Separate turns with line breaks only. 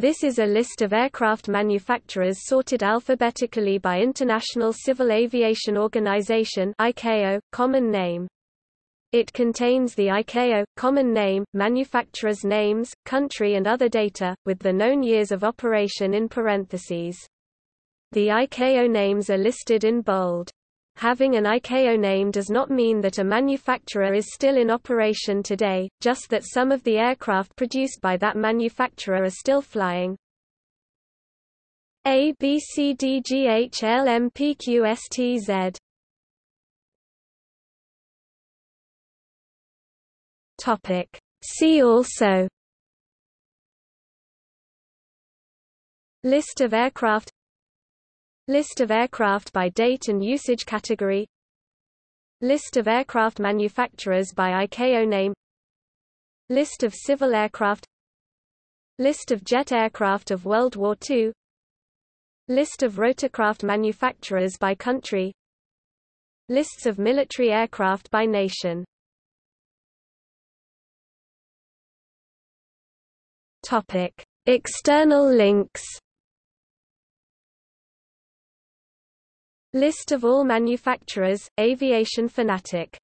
This is a list of aircraft manufacturers sorted alphabetically by International Civil Aviation Organization ICAO, common name. It contains the ICAO, common name, manufacturers' names, country and other data, with the known years of operation in parentheses. The ICAO names are listed in bold. Having an ICAO name does not mean that a manufacturer is still in operation today, just that some of the aircraft produced by that manufacturer are still flying. A B C D G H L M P Q S T Z. Topic. See also. List of aircraft List of aircraft by date and usage category. List of aircraft manufacturers by ICAO name. List of civil aircraft. List of jet aircraft of World War II List of rotorcraft manufacturers by country. Lists of military aircraft by nation. Topic. External links List of all manufacturers, Aviation Fanatic